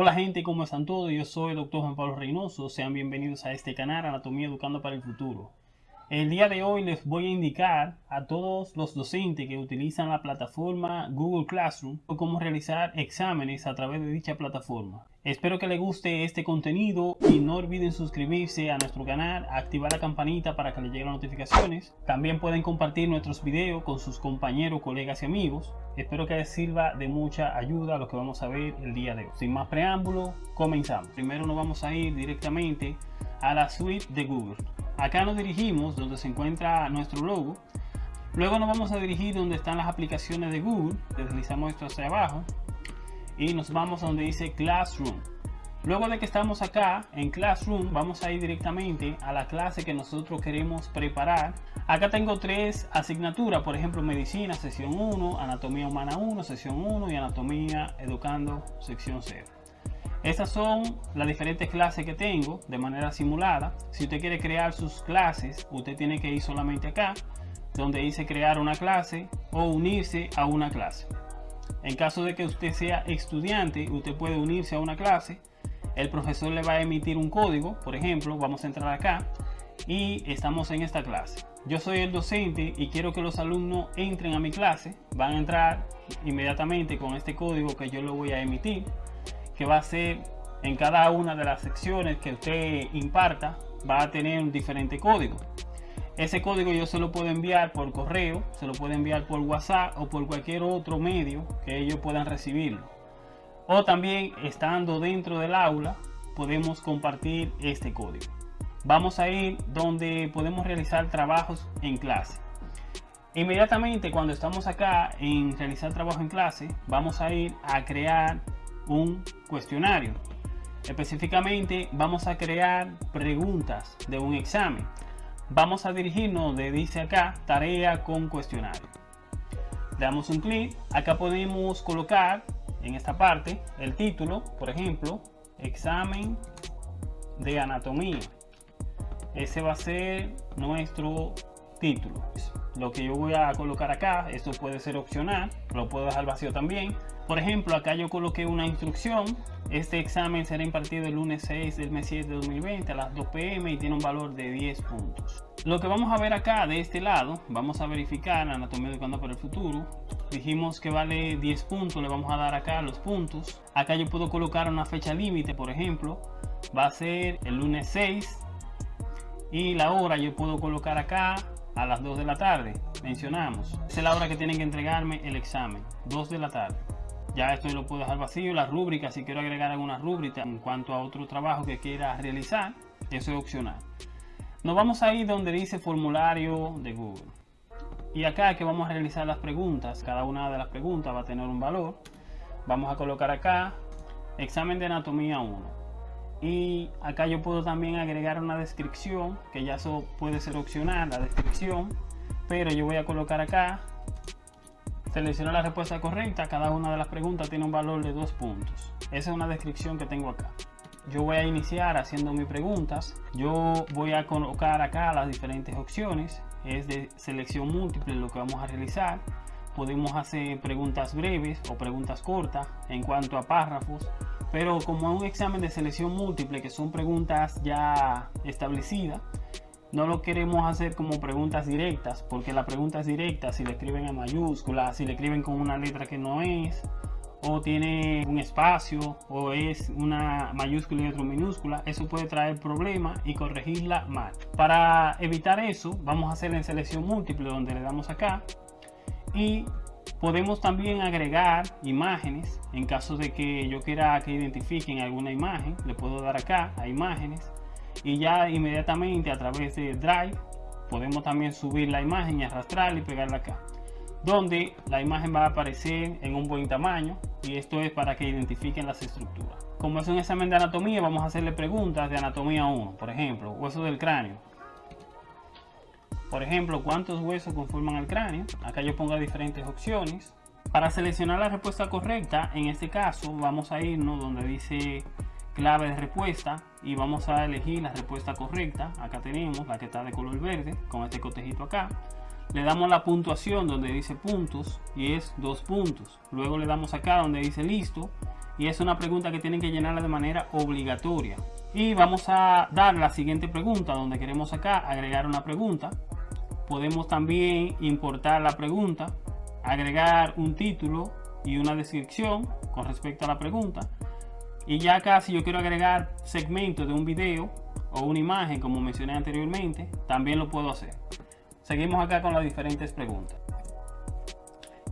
Hola gente, ¿cómo están todos? Yo soy el doctor Juan Pablo Reynoso. Sean bienvenidos a este canal Anatomía Educando para el Futuro. El día de hoy les voy a indicar a todos los docentes que utilizan la plataforma Google Classroom cómo realizar exámenes a través de dicha plataforma. Espero que les guste este contenido y no olviden suscribirse a nuestro canal, activar la campanita para que les lleguen las notificaciones. También pueden compartir nuestros videos con sus compañeros, colegas y amigos. Espero que les sirva de mucha ayuda a lo que vamos a ver el día de hoy. Sin más preámbulo, comenzamos. Primero nos vamos a ir directamente a la suite de Google. Acá nos dirigimos donde se encuentra nuestro logo. Luego nos vamos a dirigir donde están las aplicaciones de Google. Deslizamos esto hacia abajo y nos vamos a donde dice Classroom. Luego de que estamos acá en Classroom, vamos a ir directamente a la clase que nosotros queremos preparar. Acá tengo tres asignaturas, por ejemplo, Medicina, sección 1, Anatomía Humana 1, sección 1 y Anatomía Educando, sección 0. Estas son las diferentes clases que tengo de manera simulada. Si usted quiere crear sus clases, usted tiene que ir solamente acá, donde dice crear una clase o unirse a una clase. En caso de que usted sea estudiante, usted puede unirse a una clase. El profesor le va a emitir un código, por ejemplo, vamos a entrar acá y estamos en esta clase. Yo soy el docente y quiero que los alumnos entren a mi clase. Van a entrar inmediatamente con este código que yo lo voy a emitir que va a ser en cada una de las secciones que usted imparta va a tener un diferente código ese código yo se lo puedo enviar por correo se lo puedo enviar por whatsapp o por cualquier otro medio que ellos puedan recibirlo o también estando dentro del aula podemos compartir este código vamos a ir donde podemos realizar trabajos en clase inmediatamente cuando estamos acá en realizar trabajo en clase vamos a ir a crear un cuestionario. Específicamente vamos a crear preguntas de un examen. Vamos a dirigirnos de dice acá tarea con cuestionario. Damos un clic. Acá podemos colocar en esta parte el título, por ejemplo, examen de anatomía. Ese va a ser nuestro título. Lo que yo voy a colocar acá, esto puede ser opcional, lo puedo dejar vacío también. Por ejemplo, acá yo coloqué una instrucción. Este examen será impartido el lunes 6 del mes 7 de 2020 a las 2 pm y tiene un valor de 10 puntos. Lo que vamos a ver acá de este lado, vamos a verificar anatomía educando para el futuro. Dijimos que vale 10 puntos, le vamos a dar acá los puntos. Acá yo puedo colocar una fecha límite, por ejemplo, va a ser el lunes 6 y la hora yo puedo colocar acá a las 2 de la tarde, mencionamos. es la hora que tienen que entregarme el examen, 2 de la tarde. Ya esto lo puedo dejar vacío la rúbrica si quiero agregar alguna rúbrica en cuanto a otro trabajo que quiera realizar eso es opcional. Nos vamos a ir donde dice formulario de Google. Y acá que vamos a realizar las preguntas. Cada una de las preguntas va a tener un valor. Vamos a colocar acá examen de anatomía 1 y acá yo puedo también agregar una descripción que ya eso puede ser opcional la descripción pero yo voy a colocar acá Selecciona la respuesta correcta, cada una de las preguntas tiene un valor de dos puntos. Esa es una descripción que tengo acá. Yo voy a iniciar haciendo mis preguntas. Yo voy a colocar acá las diferentes opciones. Es de selección múltiple lo que vamos a realizar. Podemos hacer preguntas breves o preguntas cortas en cuanto a párrafos. Pero como es un examen de selección múltiple, que son preguntas ya establecidas, no lo queremos hacer como preguntas directas, porque la pregunta es directa si le escriben en mayúscula, si le escriben con una letra que no es, o tiene un espacio, o es una mayúscula y otra minúscula, eso puede traer problemas y corregirla mal. Para evitar eso, vamos a hacer en selección múltiple, donde le damos acá, y podemos también agregar imágenes, en caso de que yo quiera que identifiquen alguna imagen, le puedo dar acá a imágenes, y ya inmediatamente a través de Drive podemos también subir la imagen y arrastrarla y pegarla acá donde la imagen va a aparecer en un buen tamaño y esto es para que identifiquen las estructuras. Como es un examen de anatomía vamos a hacerle preguntas de anatomía 1 por ejemplo hueso del cráneo por ejemplo cuántos huesos conforman el cráneo acá yo pongo diferentes opciones. Para seleccionar la respuesta correcta en este caso vamos a irnos donde dice clave de respuesta y vamos a elegir la respuesta correcta. Acá tenemos la que está de color verde con este cotejito acá. Le damos la puntuación donde dice puntos y es dos puntos. Luego le damos acá donde dice listo y es una pregunta que tienen que llenarla de manera obligatoria. Y vamos a dar la siguiente pregunta donde queremos acá agregar una pregunta. Podemos también importar la pregunta, agregar un título y una descripción con respecto a la pregunta. Y ya acá si yo quiero agregar segmentos de un video o una imagen como mencioné anteriormente, también lo puedo hacer. Seguimos acá con las diferentes preguntas.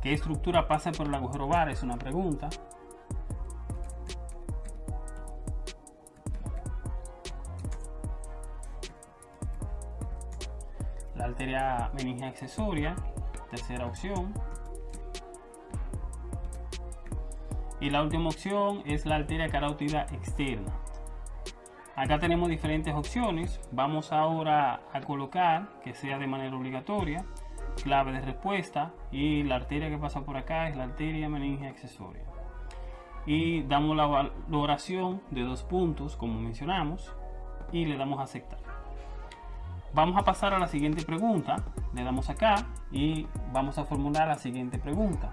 ¿Qué estructura pasa por el agujero bar? Es una pregunta. La arteria meningia accesoria, tercera opción. Y la última opción es la arteria carótida externa. Acá tenemos diferentes opciones. Vamos ahora a colocar que sea de manera obligatoria clave de respuesta y la arteria que pasa por acá es la arteria meningia accesoria. Y damos la valoración de dos puntos como mencionamos y le damos a aceptar. Vamos a pasar a la siguiente pregunta. Le damos acá y vamos a formular la siguiente pregunta.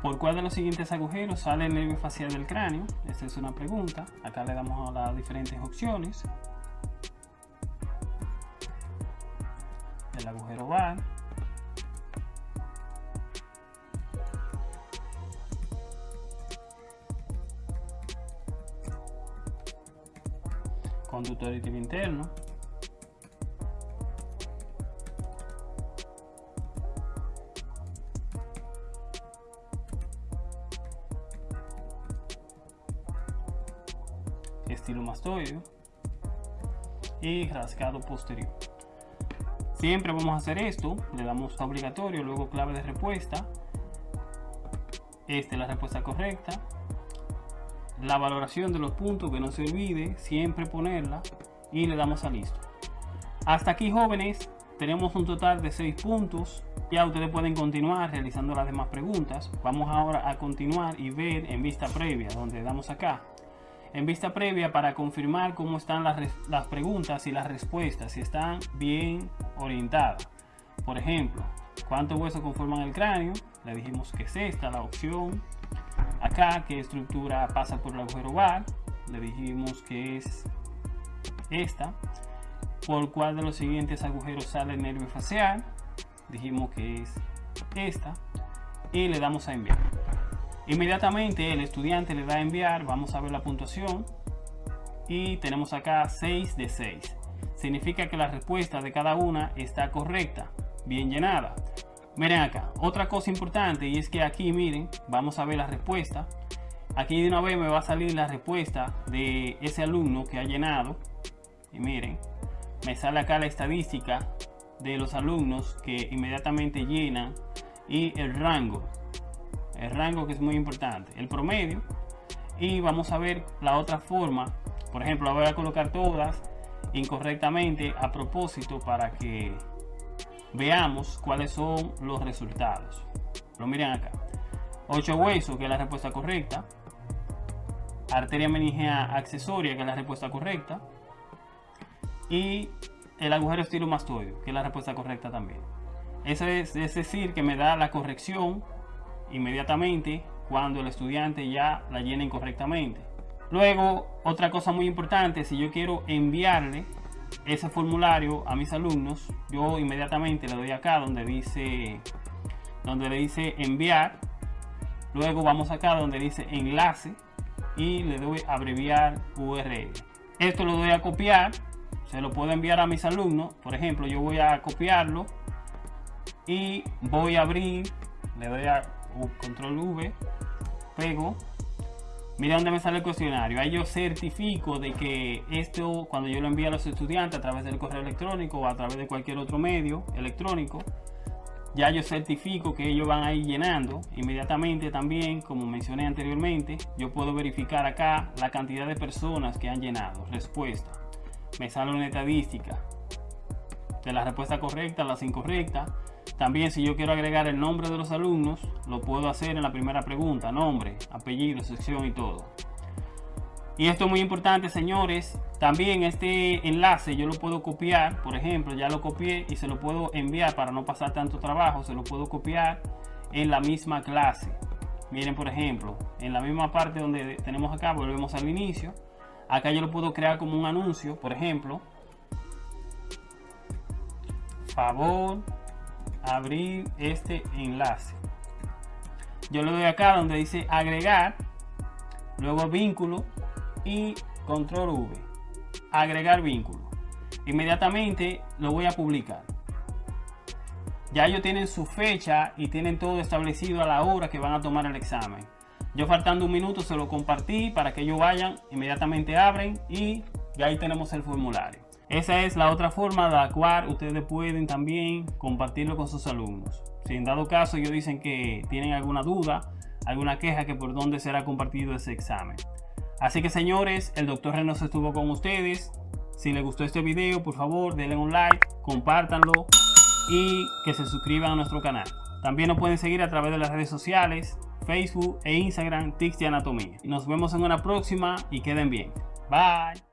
¿Por cuál de los siguientes agujeros sale el nervio facial del cráneo? Esta es una pregunta. Acá le damos a las diferentes opciones. El agujero va. Conductor interno. estilo mastoideo y rascado posterior. Siempre vamos a hacer esto, le damos obligatorio, luego clave de respuesta. Esta es la respuesta correcta. La valoración de los puntos, que no se olvide, siempre ponerla y le damos a listo. Hasta aquí jóvenes, tenemos un total de 6 puntos. Ya ustedes pueden continuar realizando las demás preguntas. Vamos ahora a continuar y ver en vista previa, donde damos acá en vista previa para confirmar cómo están las, preguntas y las respuestas, si están bien orientadas. Por ejemplo, ¿cuántos huesos conforman el cráneo? Le dijimos que es esta la opción. Acá, ¿qué estructura pasa por el agujero bar? Le dijimos que es esta. ¿Por cuál de los siguientes agujeros sale el nervio facial? Dijimos que es esta. Y le damos a enviar. Inmediatamente el estudiante le da a enviar, vamos a ver la puntuación y tenemos acá 6 de 6. Significa que la respuesta de cada una está correcta, bien llenada. Miren acá, otra cosa importante y es que aquí miren, vamos a ver la respuesta. Aquí de una vez me va a salir la respuesta de ese alumno que ha llenado. Y miren, me sale acá la estadística de los alumnos que inmediatamente llenan y el rango el rango que es muy importante, el promedio y vamos a ver la otra forma, por ejemplo, voy a colocar todas incorrectamente a propósito para que veamos cuáles son los resultados. Lo miren acá. 8 huesos, que es la respuesta correcta. Arteria meningea accesoria, que es la respuesta correcta. Y el agujero estilomastoideo, que es la respuesta correcta también. Eso es, es decir, que me da la corrección inmediatamente cuando el estudiante ya la llena incorrectamente. Luego, otra cosa muy importante, si yo quiero enviarle ese formulario a mis alumnos, yo inmediatamente le doy acá donde dice donde le dice enviar. Luego vamos acá donde dice enlace y le doy abreviar URL. Esto lo doy a copiar, se lo puedo enviar a mis alumnos. Por ejemplo, yo voy a copiarlo y voy a abrir, le doy a control V, pego. Mira dónde me sale el cuestionario. Ahí yo certifico de que esto, cuando yo lo envío a los estudiantes a través del correo electrónico o a través de cualquier otro medio electrónico, ya yo certifico que ellos van a ir llenando. Inmediatamente también, como mencioné anteriormente, yo puedo verificar acá la cantidad de personas que han llenado. Respuesta. Me sale una estadística de la respuesta correcta, las incorrectas también si yo quiero agregar el nombre de los alumnos, lo puedo hacer en la primera pregunta, nombre, apellido, sección y todo. Y esto es muy importante, señores. También este enlace yo lo puedo copiar, por ejemplo, ya lo copié y se lo puedo enviar para no pasar tanto trabajo, se lo puedo copiar en la misma clase. Miren, por ejemplo, en la misma parte donde tenemos acá, volvemos al inicio. Acá yo lo puedo crear como un anuncio, por ejemplo. Favor abrir este enlace. Yo le doy acá donde dice agregar, luego vínculo y control V. Agregar vínculo. Inmediatamente lo voy a publicar. Ya ellos tienen su fecha y tienen todo establecido a la hora que van a tomar el examen. Yo faltando un minuto se lo compartí para que ellos vayan, inmediatamente abren y ya ahí tenemos el formulario. Esa es la otra forma de la cual ustedes pueden también compartirlo con sus alumnos. Si en dado caso ellos dicen que tienen alguna duda, alguna queja que por dónde será compartido ese examen. Así que señores, el doctor Renos estuvo con ustedes. Si les gustó este video, por favor denle un like, compártanlo y que se suscriban a nuestro canal. También nos pueden seguir a través de las redes sociales, Facebook e Instagram, Tics de Anatomía. Nos vemos en una próxima y queden bien. Bye.